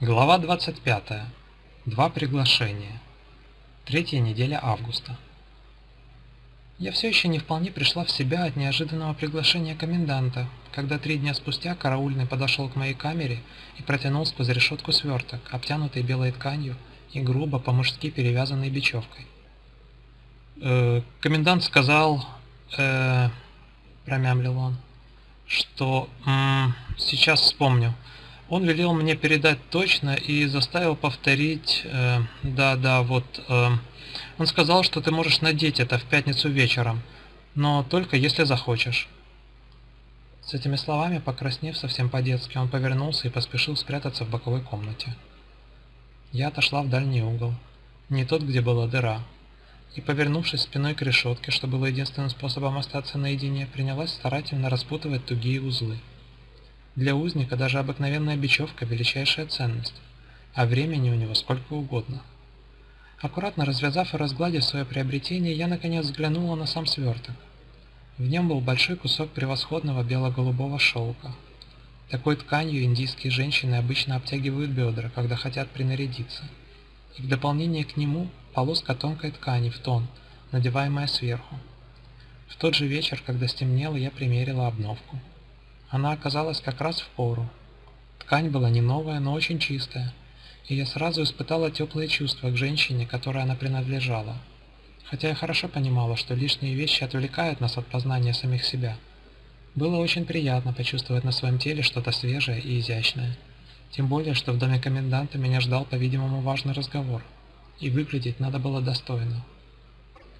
Глава 25. Два приглашения. Третья неделя августа. Я все еще не вполне пришла в себя от неожиданного приглашения коменданта, когда три дня спустя караульный подошел к моей камере и протянул сквозь решетку сверток, обтянутый белой тканью и грубо по-мужски перевязанный бечевкой. «Э, «Комендант сказал...» э, — промямлил он, — что... сейчас вспомню. Он велел мне передать точно и заставил повторить, э, да, да, вот, э, он сказал, что ты можешь надеть это в пятницу вечером, но только если захочешь. С этими словами, покраснев совсем по-детски, он повернулся и поспешил спрятаться в боковой комнате. Я отошла в дальний угол, не тот, где была дыра, и, повернувшись спиной к решетке, что было единственным способом остаться наедине, принялась старательно распутывать тугие узлы. Для узника даже обыкновенная бечевка – величайшая ценность, а времени у него сколько угодно. Аккуратно развязав и разгладив свое приобретение, я наконец взглянула на сам сверток. В нем был большой кусок превосходного бело-голубого шелка. Такой тканью индийские женщины обычно обтягивают бедра, когда хотят принарядиться. И в дополнение к нему полоска тонкой ткани в тон, надеваемая сверху. В тот же вечер, когда стемнело, я примерила обновку. Она оказалась как раз в пору. Ткань была не новая, но очень чистая, и я сразу испытала теплые чувства к женщине, которой она принадлежала. Хотя я хорошо понимала, что лишние вещи отвлекают нас от познания самих себя. Было очень приятно почувствовать на своем теле что-то свежее и изящное. Тем более, что в доме коменданта меня ждал, по-видимому, важный разговор. И выглядеть надо было достойно.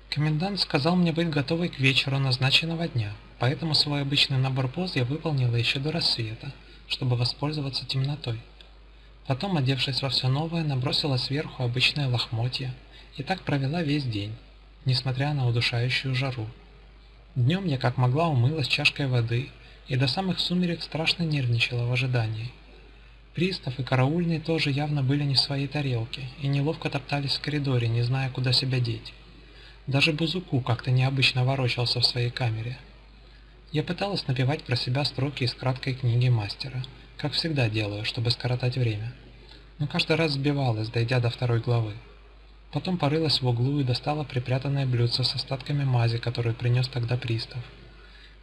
Комендант сказал мне быть готовой к вечеру назначенного дня, поэтому свой обычный набор поз я выполнила еще до рассвета, чтобы воспользоваться темнотой. Потом, одевшись во все новое, набросила сверху обычное лохмотья и так провела весь день, несмотря на удушающую жару. Днем я как могла умылась чашкой воды и до самых сумерек страшно нервничала в ожидании. Пристав и караульный тоже явно были не в своей тарелке и неловко топтались в коридоре, не зная, куда себя деть. Даже Бузуку как-то необычно ворочался в своей камере. Я пыталась напевать про себя строки из краткой книги мастера, как всегда делаю, чтобы скоротать время. Но каждый раз сбивалась, дойдя до второй главы. Потом порылась в углу и достала припрятанное блюдце с остатками мази, которую принес тогда пристав.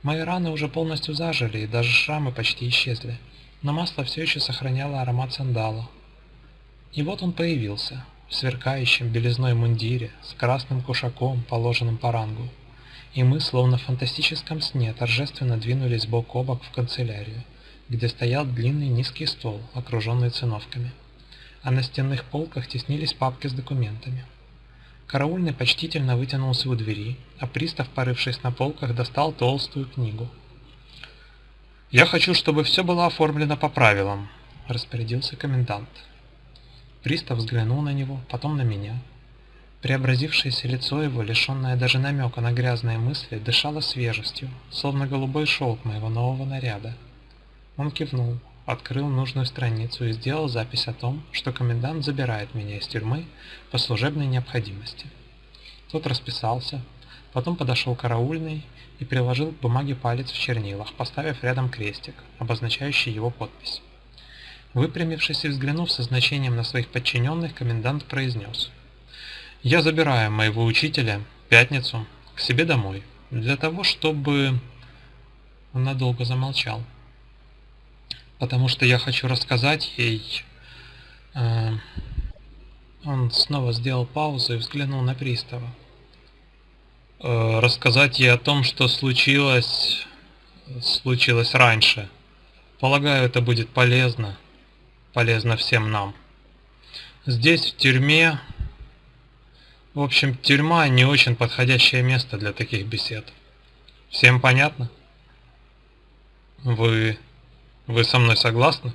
Мои раны уже полностью зажили, и даже шрамы почти исчезли, но масло все еще сохраняло аромат сандала. И вот он появился, в сверкающем белизной мундире, с красным кушаком, положенным по рангу. И мы, словно в фантастическом сне, торжественно двинулись бок о бок в канцелярию, где стоял длинный низкий стол, окруженный циновками. А на стенных полках теснились папки с документами. Караульный почтительно вытянулся у двери, а пристав, порывшись на полках, достал толстую книгу. «Я хочу, чтобы все было оформлено по правилам», — распорядился комендант. Пристав взглянул на него, потом на меня. Преобразившееся лицо его, лишенное даже намека на грязные мысли, дышало свежестью, словно голубой шелк моего нового наряда. Он кивнул, открыл нужную страницу и сделал запись о том, что комендант забирает меня из тюрьмы по служебной необходимости. Тот расписался, потом подошел караульный и приложил к бумаге палец в чернилах, поставив рядом крестик, обозначающий его подпись. Выпрямившись и взглянув со значением на своих подчиненных, комендант произнес. «Я забираю моего учителя, Пятницу, к себе домой, для того, чтобы...» Он надолго замолчал. «Потому что я хочу рассказать ей...» э... Он снова сделал паузу и взглянул на пристава. Э, «Рассказать ей о том, что случилось... случилось раньше. Полагаю, это будет полезно» полезно всем нам. Здесь, в тюрьме... В общем, тюрьма не очень подходящее место для таких бесед. Всем понятно? Вы... вы со мной согласны?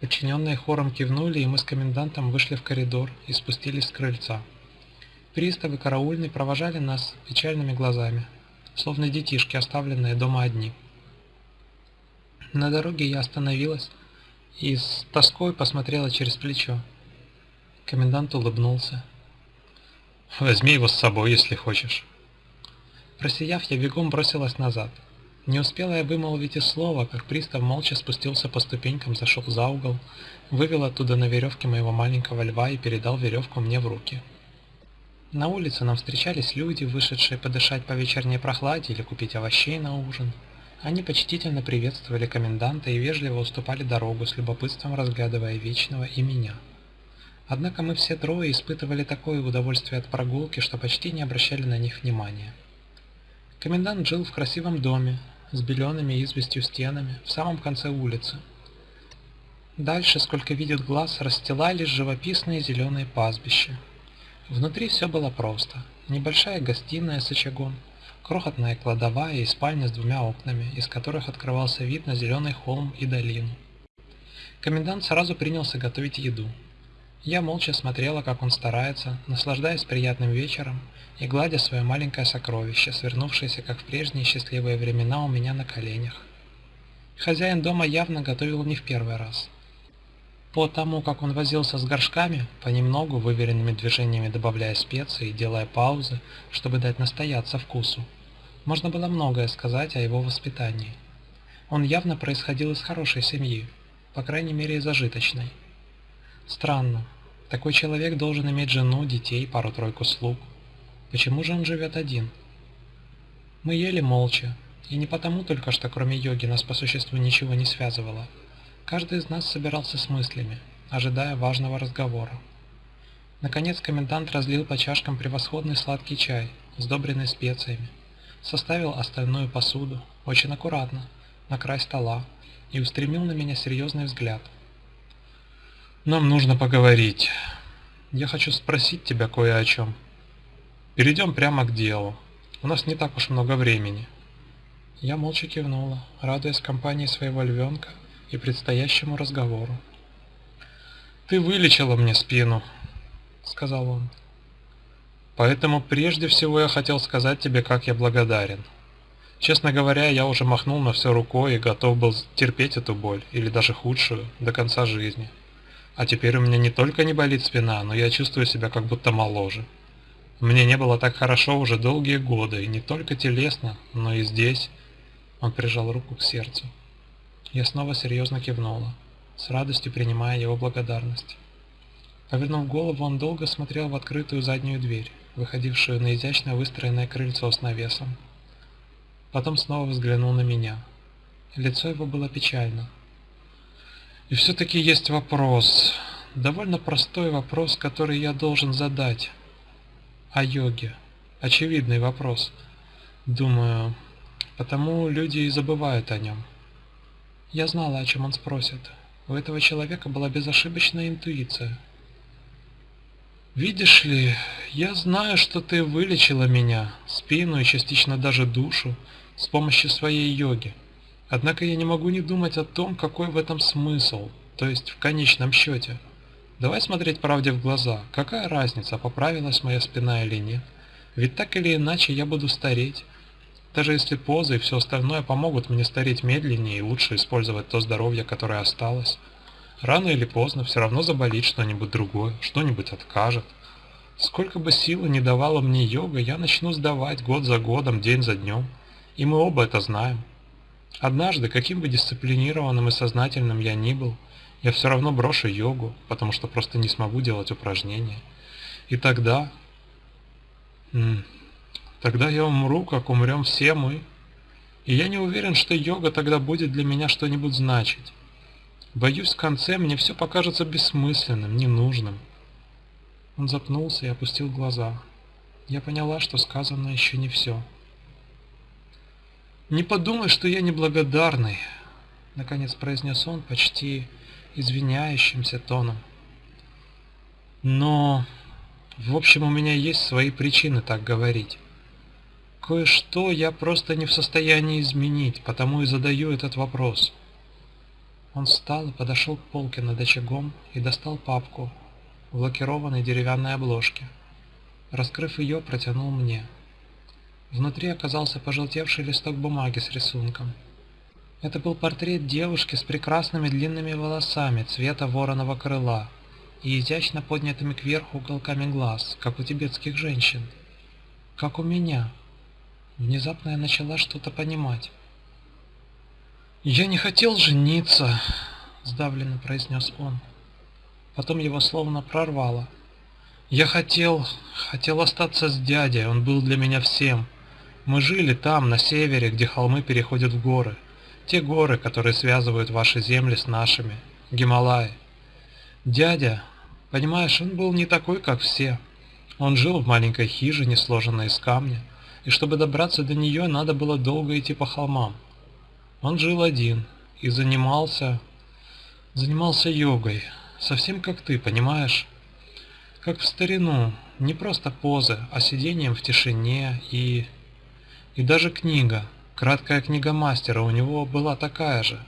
Подчиненные хором кивнули, и мы с комендантом вышли в коридор и спустились с крыльца. Приставы караульный провожали нас печальными глазами, словно детишки, оставленные дома одни. На дороге я остановилась и с тоской посмотрела через плечо. Комендант улыбнулся. «Возьми его с собой, если хочешь». Просияв, я бегом бросилась назад. Не успела я вымолвить и слова, как пристав молча спустился по ступенькам, зашел за угол, вывел оттуда на веревке моего маленького льва и передал веревку мне в руки. На улице нам встречались люди, вышедшие подышать по вечерней прохладе или купить овощей на ужин. Они почтительно приветствовали коменданта и вежливо уступали дорогу, с любопытством разглядывая Вечного и меня. Однако мы все трое испытывали такое удовольствие от прогулки, что почти не обращали на них внимания. Комендант жил в красивом доме, с белеными известью стенами, в самом конце улицы. Дальше, сколько видит глаз, расстилались живописные зеленые пастбища. Внутри все было просто. Небольшая гостиная с очагом, крохотная кладовая и спальня с двумя окнами, из которых открывался вид на зеленый холм и долину. Комендант сразу принялся готовить еду. Я молча смотрела, как он старается, наслаждаясь приятным вечером и гладя свое маленькое сокровище, свернувшееся, как в прежние счастливые времена, у меня на коленях. Хозяин дома явно готовил не в первый раз. По тому, как он возился с горшками, понемногу, выверенными движениями добавляя специи и делая паузы, чтобы дать настояться вкусу, можно было многое сказать о его воспитании. Он явно происходил из хорошей семьи, по крайней мере, из зажиточной. Странно. Такой человек должен иметь жену, детей, пару-тройку слуг. Почему же он живет один? Мы ели молча, и не потому только, что кроме йоги нас по существу ничего не связывало. Каждый из нас собирался с мыслями, ожидая важного разговора. Наконец комендант разлил по чашкам превосходный сладкий чай, сдобренный специями, составил остальную посуду, очень аккуратно, на край стола, и устремил на меня серьезный взгляд – нам нужно поговорить. Я хочу спросить тебя кое о чем. Перейдем прямо к делу. У нас не так уж много времени. Я молча кивнула, радуясь компании своего львенка и предстоящему разговору. «Ты вылечила мне спину», — сказал он. «Поэтому прежде всего я хотел сказать тебе, как я благодарен. Честно говоря, я уже махнул на все рукой и готов был терпеть эту боль, или даже худшую, до конца жизни. А теперь у меня не только не болит спина, но я чувствую себя как будто моложе. Мне не было так хорошо уже долгие годы, и не только телесно, но и здесь. Он прижал руку к сердцу. Я снова серьезно кивнула, с радостью принимая его благодарность. Повернув голову, он долго смотрел в открытую заднюю дверь, выходившую на изящно выстроенное крыльцо с навесом. Потом снова взглянул на меня. Лицо его было печально, и все-таки есть вопрос, довольно простой вопрос, который я должен задать о йоге. Очевидный вопрос. Думаю, потому люди и забывают о нем. Я знала, о чем он спросит. У этого человека была безошибочная интуиция. «Видишь ли, я знаю, что ты вылечила меня, спину и частично даже душу, с помощью своей йоги. Однако я не могу не думать о том, какой в этом смысл, то есть в конечном счете. Давай смотреть правде в глаза. Какая разница, поправилась моя спина или нет? Ведь так или иначе я буду стареть. Даже если позы и все остальное помогут мне стареть медленнее и лучше использовать то здоровье, которое осталось. Рано или поздно все равно заболит что-нибудь другое, что-нибудь откажет. Сколько бы силы не давала мне йога, я начну сдавать год за годом, день за днем. И мы оба это знаем. Однажды, каким бы дисциплинированным и сознательным я ни был, я все равно брошу йогу, потому что просто не смогу делать упражнения. И тогда... Тогда я умру, как умрем все мы. И я не уверен, что йога тогда будет для меня что-нибудь значить. Боюсь, в конце мне все покажется бессмысленным, ненужным. Он запнулся и опустил глаза. Я поняла, что сказано еще не все. «Не подумай, что я неблагодарный», — наконец произнес он почти извиняющимся тоном. «Но, в общем, у меня есть свои причины так говорить. Кое-что я просто не в состоянии изменить, потому и задаю этот вопрос». Он встал и подошел к полке над очагом и достал папку в лакированной деревянной обложке. Раскрыв ее, протянул мне. Внутри оказался пожелтевший листок бумаги с рисунком. Это был портрет девушки с прекрасными длинными волосами цвета вороного крыла и изящно поднятыми кверху уголками глаз, как у тибетских женщин. Как у меня. Внезапно я начала что-то понимать. «Я не хотел жениться», — сдавленно произнес он. Потом его словно прорвало. «Я хотел... хотел остаться с дядей, он был для меня всем. Мы жили там, на севере, где холмы переходят в горы. Те горы, которые связывают ваши земли с нашими. Гималаи. Дядя, понимаешь, он был не такой, как все. Он жил в маленькой хижине, сложенной из камня, и чтобы добраться до нее, надо было долго идти по холмам. Он жил один и занимался... занимался йогой, совсем как ты, понимаешь? Как в старину, не просто позы, а сидением в тишине и... И даже книга, краткая книга мастера у него была такая же.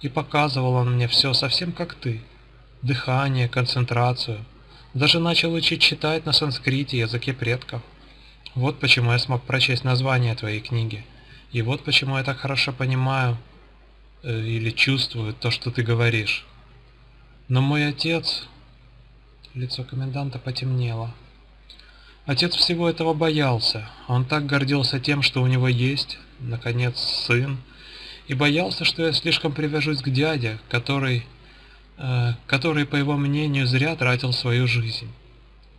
И показывал он мне все совсем как ты. Дыхание, концентрацию. Даже начал учить читать на санскрите языке предков. Вот почему я смог прочесть название твоей книги. И вот почему я так хорошо понимаю э, или чувствую то, что ты говоришь. Но мой отец... Лицо коменданта потемнело. Отец всего этого боялся. Он так гордился тем, что у него есть, наконец, сын, и боялся, что я слишком привяжусь к дяде, который, э, который, по его мнению, зря тратил свою жизнь.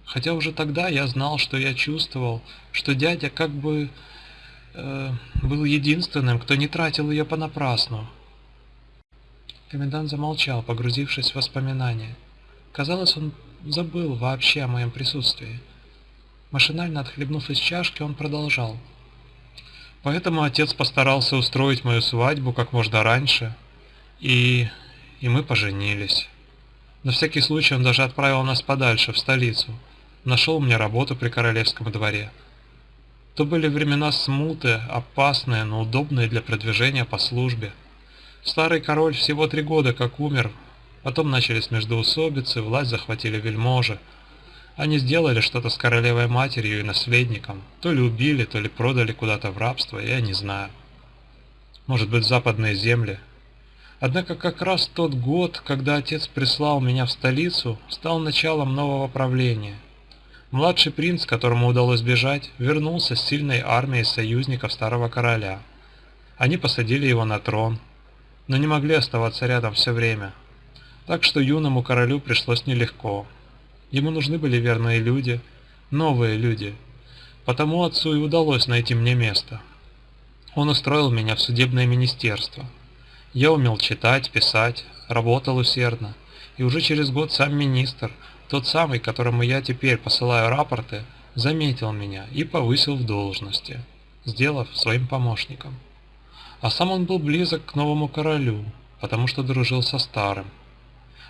Хотя уже тогда я знал, что я чувствовал, что дядя как бы э, был единственным, кто не тратил ее понапрасну. Комендант замолчал, погрузившись в воспоминания. Казалось, он забыл вообще о моем присутствии. Машинально отхлебнув из чашки, он продолжал. Поэтому отец постарался устроить мою свадьбу как можно раньше, и... и мы поженились. На всякий случай он даже отправил нас подальше, в столицу. Нашел мне работу при королевском дворе. То были времена смуты, опасные, но удобные для продвижения по службе. Старый король всего три года как умер, потом начались междоусобицы, власть захватили вельможи, они сделали что-то с королевой матерью и наследником. То ли убили, то ли продали куда-то в рабство, я не знаю. Может быть, западные земли. Однако как раз тот год, когда отец прислал меня в столицу, стал началом нового правления. Младший принц, которому удалось бежать, вернулся с сильной армией союзников старого короля. Они посадили его на трон, но не могли оставаться рядом все время. Так что юному королю пришлось нелегко. Ему нужны были верные люди, новые люди. Потому отцу и удалось найти мне место. Он устроил меня в судебное министерство. Я умел читать, писать, работал усердно. И уже через год сам министр, тот самый, которому я теперь посылаю рапорты, заметил меня и повысил в должности, сделав своим помощником. А сам он был близок к новому королю, потому что дружил со старым.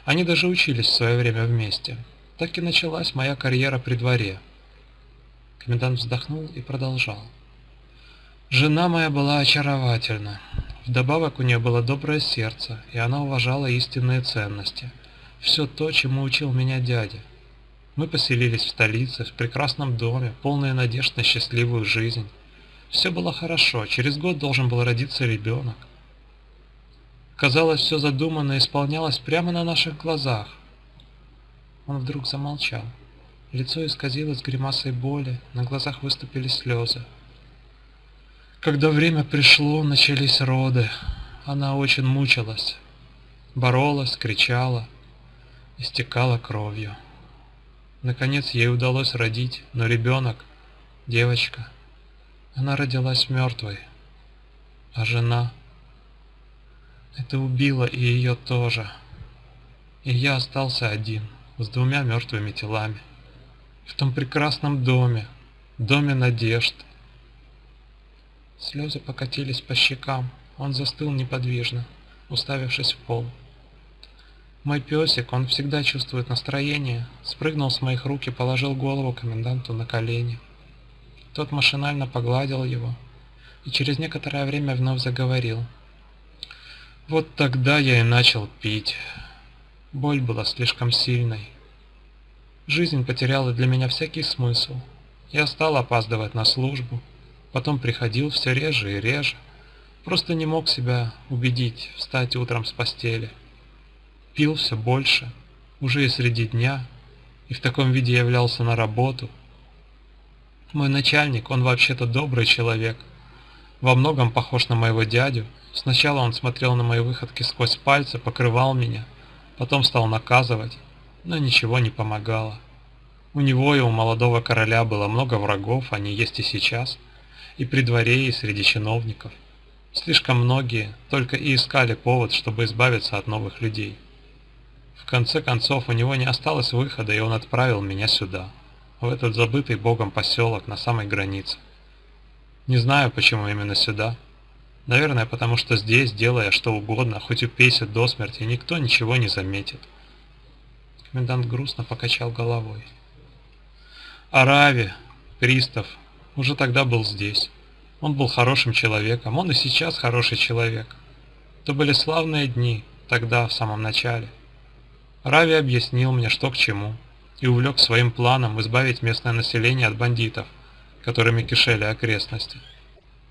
Они даже учились в свое время вместе. Так и началась моя карьера при дворе. Комендант вздохнул и продолжал. Жена моя была очаровательна. Вдобавок у нее было доброе сердце, и она уважала истинные ценности. Все то, чему учил меня дядя. Мы поселились в столице, в прекрасном доме, полные надежд на счастливую жизнь. Все было хорошо, через год должен был родиться ребенок. Казалось, все задуманное исполнялось прямо на наших глазах. Он вдруг замолчал. Лицо исказилось гримасой боли, на глазах выступили слезы. Когда время пришло, начались роды. Она очень мучилась. Боролась, кричала, истекала кровью. Наконец ей удалось родить, но ребенок, девочка, она родилась мертвой. А жена... Это убило и ее тоже. И я остался один с двумя мертвыми телами. В том прекрасном доме, доме надежд. Слезы покатились по щекам, он застыл неподвижно, уставившись в пол. Мой песик, он всегда чувствует настроение, спрыгнул с моих рук и положил голову коменданту на колени. Тот машинально погладил его и через некоторое время вновь заговорил. Вот тогда я и начал пить. Боль была слишком сильной. Жизнь потеряла для меня всякий смысл. Я стал опаздывать на службу, потом приходил все реже и реже. Просто не мог себя убедить встать утром с постели. Пил все больше, уже и среди дня, и в таком виде являлся на работу. Мой начальник, он вообще-то добрый человек, во многом похож на моего дядю. Сначала он смотрел на мои выходки сквозь пальцы, покрывал меня, потом стал наказывать, но ничего не помогало. У него и у молодого короля было много врагов, они есть и сейчас, и при дворе, и среди чиновников. Слишком многие только и искали повод, чтобы избавиться от новых людей. В конце концов, у него не осталось выхода, и он отправил меня сюда, в этот забытый богом поселок на самой границе. Не знаю, почему именно сюда. Наверное, потому что здесь, делая что угодно, хоть упейся до смерти, никто ничего не заметит. Комендант грустно покачал головой. Арави, пристав, уже тогда был здесь. Он был хорошим человеком, он и сейчас хороший человек. Это были славные дни, тогда, в самом начале. Рави объяснил мне, что к чему, и увлек своим планом избавить местное население от бандитов, которыми кишели окрестности.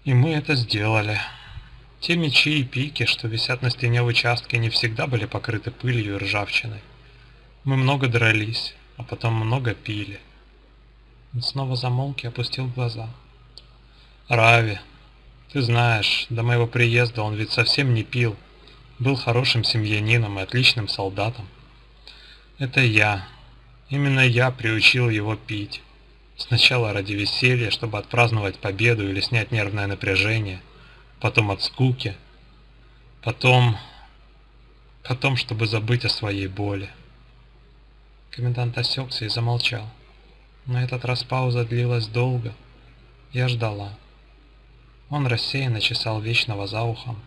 И мы это сделали. Те мечи и пики, что висят на стене в участке, не всегда были покрыты пылью и ржавчиной. Мы много дрались, а потом много пили. Он снова замолк и опустил глаза. Рави, ты знаешь, до моего приезда он ведь совсем не пил. Был хорошим семьянином и отличным солдатом. Это я. Именно я приучил его пить. Сначала ради веселья, чтобы отпраздновать победу или снять нервное напряжение. Потом от скуки. Потом... Потом, чтобы забыть о своей боли. Комендант осекся и замолчал. На этот раз пауза длилась долго. Я ждала. Он рассеянно чесал Вечного за ухом.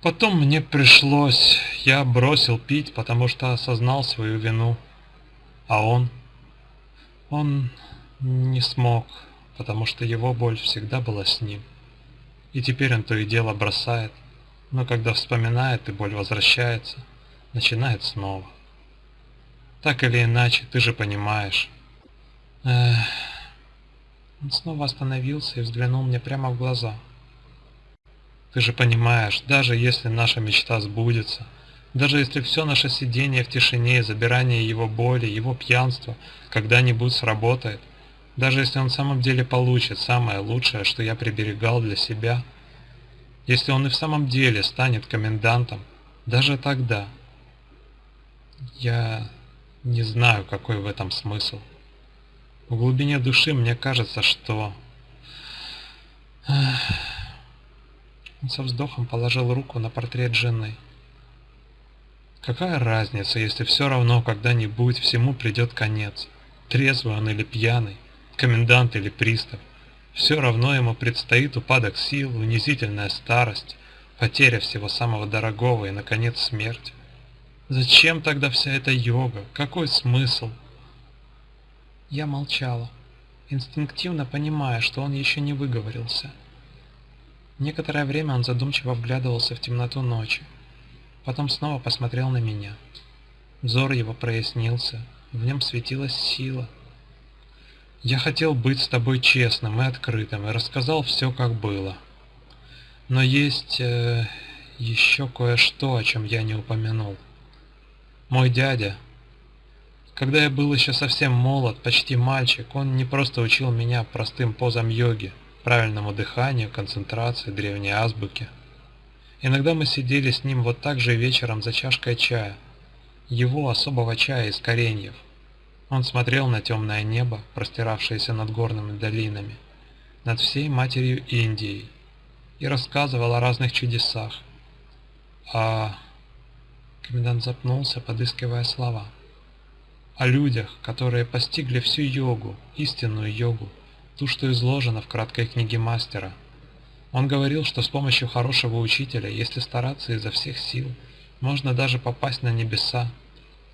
Потом мне пришлось... Я бросил пить, потому что осознал свою вину. А он... Он не смог, потому что его боль всегда была с ним. И теперь он то и дело бросает, но когда вспоминает и боль возвращается, начинает снова. Так или иначе, ты же понимаешь. Эх. Он снова остановился и взглянул мне прямо в глаза. Ты же понимаешь, даже если наша мечта сбудется, даже если все наше сидение в тишине, забирание его боли, его пьянство когда-нибудь сработает, даже если он в самом деле получит самое лучшее, что я приберегал для себя, если он и в самом деле станет комендантом, даже тогда, я не знаю, какой в этом смысл. В глубине души мне кажется, что... Он со вздохом положил руку на портрет жены. Какая разница, если все равно когда-нибудь всему придет конец? Трезвый он или пьяный, комендант или пристав. Все равно ему предстоит упадок сил, унизительная старость, потеря всего самого дорогого и, наконец, смерть. Зачем тогда вся эта йога? Какой смысл? Я молчала, инстинктивно понимая, что он еще не выговорился. Некоторое время он задумчиво вглядывался в темноту ночи, потом снова посмотрел на меня. Взор его прояснился, в нем светилась сила. Я хотел быть с тобой честным и открытым, и рассказал все, как было. Но есть э, еще кое-что, о чем я не упомянул. Мой дядя, когда я был еще совсем молод, почти мальчик, он не просто учил меня простым позам йоги, правильному дыханию, концентрации, древней азбуке. Иногда мы сидели с ним вот так же вечером за чашкой чая, его особого чая из кореньев. Он смотрел на темное небо, простиравшееся над горными долинами, над всей матерью Индией, и рассказывал о разных чудесах. А Комендант запнулся, подыскивая слова. О людях, которые постигли всю йогу, истинную йогу, ту, что изложена в краткой книге мастера. Он говорил, что с помощью хорошего учителя, если стараться изо всех сил, можно даже попасть на небеса.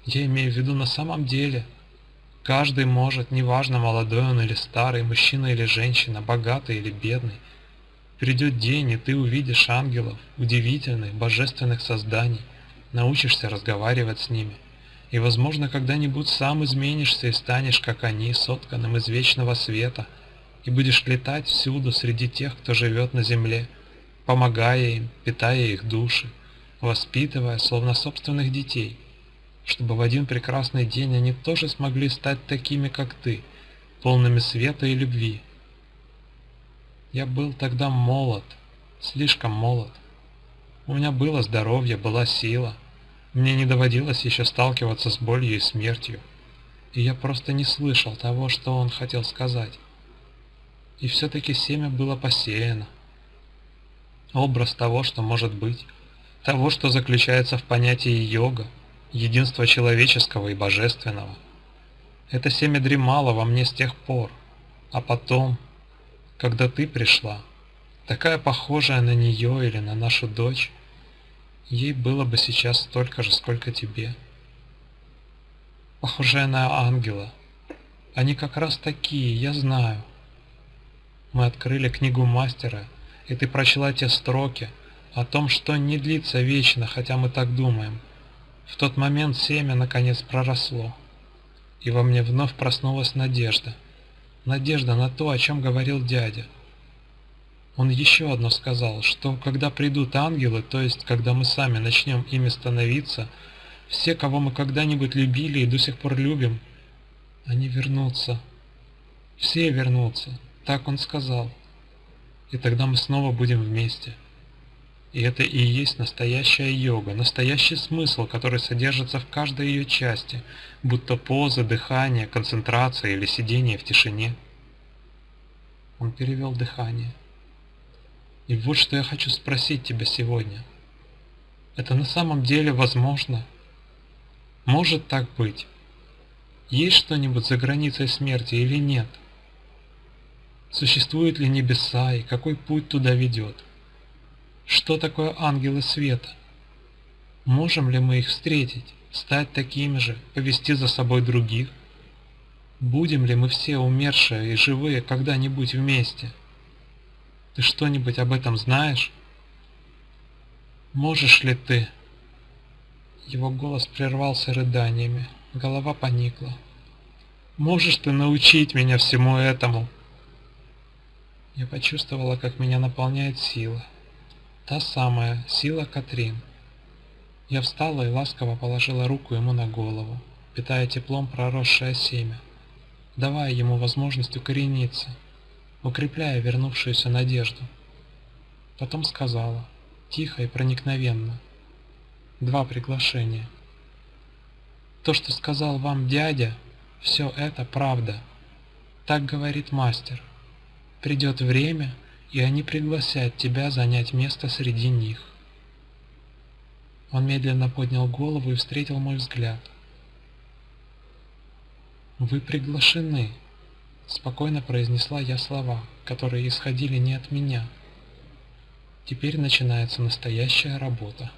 Я имею в виду на самом деле. Каждый может, неважно, молодой он или старый, мужчина или женщина, богатый или бедный. Придет день, и ты увидишь ангелов, удивительных, божественных созданий, научишься разговаривать с ними. И, возможно, когда-нибудь сам изменишься и станешь, как они, сотканным из вечного света, и будешь летать всюду среди тех, кто живет на земле, помогая им, питая их души, воспитывая, словно собственных детей. Чтобы в один прекрасный день они тоже смогли стать такими, как ты, полными света и любви. Я был тогда молод, слишком молод. У меня было здоровье, была сила. Мне не доводилось еще сталкиваться с болью и смертью. И я просто не слышал того, что он хотел сказать. И все-таки семя было посеяно. Образ того, что может быть, того, что заключается в понятии йога, единства человеческого и божественного. Это семя дремало во мне с тех пор, а потом, когда ты пришла, такая похожая на нее или на нашу дочь, ей было бы сейчас столько же, сколько тебе. Похожая на ангела. Они как раз такие, я знаю. Мы открыли книгу мастера, и ты прочла те строки о том, что не длится вечно, хотя мы так думаем. В тот момент семя наконец проросло, и во мне вновь проснулась надежда. Надежда на то, о чем говорил дядя. Он еще одно сказал, что когда придут ангелы, то есть когда мы сами начнем ими становиться, все, кого мы когда-нибудь любили и до сих пор любим, они вернутся. Все вернутся, так он сказал. И тогда мы снова будем вместе. И это и есть настоящая йога, настоящий смысл, который содержится в каждой ее части, будто поза, дыхание, концентрация или сидение в тишине. Он перевел дыхание. И вот что я хочу спросить тебя сегодня. Это на самом деле возможно? Может так быть? Есть что-нибудь за границей смерти или нет? Существуют ли небеса и какой путь туда ведет? Что такое ангелы света? Можем ли мы их встретить, стать такими же, повести за собой других? Будем ли мы все умершие и живые когда-нибудь вместе? Ты что-нибудь об этом знаешь? Можешь ли ты? Его голос прервался рыданиями, голова поникла. Можешь ты научить меня всему этому? Я почувствовала, как меня наполняет сила. Та самая сила Катрин. Я встала и ласково положила руку ему на голову, питая теплом проросшее семя, давая ему возможность укорениться укрепляя вернувшуюся надежду. Потом сказала, тихо и проникновенно, два приглашения. То, что сказал вам дядя, все это правда. Так говорит мастер. Придет время, и они пригласят тебя занять место среди них. Он медленно поднял голову и встретил мой взгляд. Вы приглашены. Спокойно произнесла я слова, которые исходили не от меня. Теперь начинается настоящая работа.